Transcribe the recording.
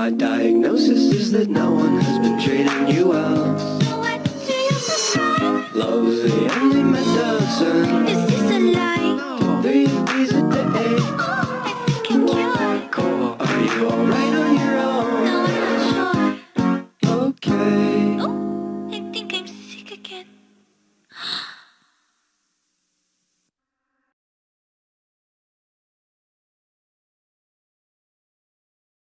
My diagnosis is that no one has been treating you well. Love's the only medicine. Is this a lie? No. Three B's a day. Oh, I think I'm cured. Are you alright on your own? No, I'm not sure. Okay. Oh, I think I'm sick again.